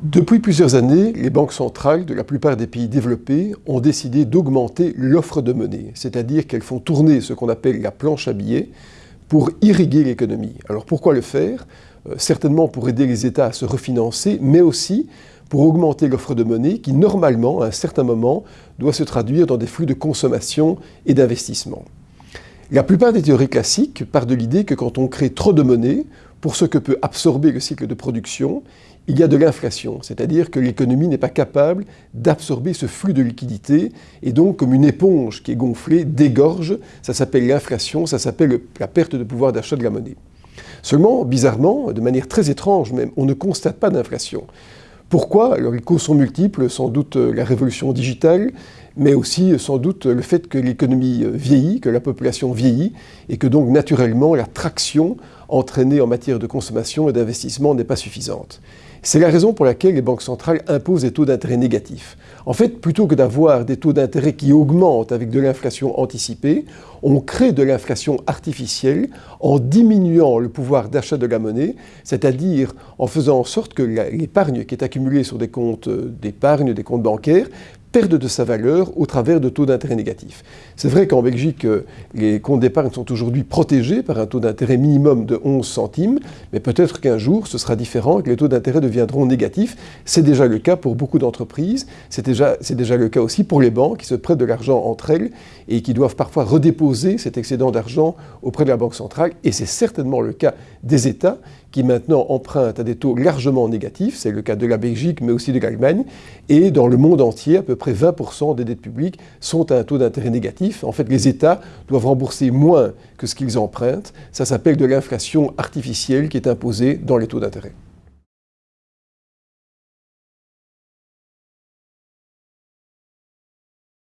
Depuis plusieurs années, les banques centrales de la plupart des pays développés ont décidé d'augmenter l'offre de monnaie, c'est-à-dire qu'elles font tourner ce qu'on appelle la planche à billets pour irriguer l'économie. Alors pourquoi le faire? Euh, Certainement pour aider les États à se refinancer, mais aussi pour augmenter l'offre de monnaie qui, normalement, à un certain moment, doit se traduire dans des flux de consommation et d'investissement. La plupart des théories classiques partent de l'idée que quand on crée trop de monnaie, pour ce que peut absorber le cycle de production, il y a de l'inflation, c'est-à-dire que l'économie n'est pas capable d'absorber ce flux de liquidités, et donc comme une éponge qui est gonflée, dégorge, ça s'appelle l'inflation, ça s'appelle la perte de pouvoir d'achat de la monnaie. Seulement, bizarrement, de manière très étrange même, on ne constate pas d'inflation. Pourquoi? Alors les causes sont multiples, sans doute euh, la révolution digitale, mais aussi euh, sans doute le fait que l'économie euh, vieillit, que la population vieillit, et que donc naturellement la traction entraînée en matière de consommation et d'investissement n'est pas suffisante. C'est la raison pour laquelle les banques centrales imposent des taux d'intérêt négatifs. En fait, plutôt que d'avoir des taux d'intérêt qui augmentent avec de l'inflation anticipée, on crée de l'inflation artificielle en diminuant le pouvoir d'achat de la monnaie, c'est-à-dire en faisant en sorte que l'épargne qui est accumulée sur des comptes d'épargne, des comptes bancaires, perde de sa valeur au travers de taux d'intérêt négatifs. C'est vrai qu'en Belgique, euh, les comptes d'épargne sont aujourd'hui protégés par un taux d'intérêt minimum de 11 centimes, mais peut-être qu'un jour ce sera différent que les taux d'intérêt deviendront négatifs. C'est déjà le cas pour beaucoup d'entreprises, c'est déjà, déjà le cas aussi pour les banques qui se prêtent de l'argent entre elles et qui doivent parfois redéposer cet excédent d'argent auprès de la Banque centrale, et c'est certainement le cas des États qui maintenant empruntent à des taux largement négatifs, c'est le cas de la Belgique mais aussi de l'Allemagne, et dans le monde entier, à peu près 20% des dettes publiques sont à un taux d'intérêt négatif. En fait, les États doivent rembourser moins que ce qu'ils empruntent. Ça s'appelle de l'inflation artificielle qui est imposée dans les taux d'intérêt.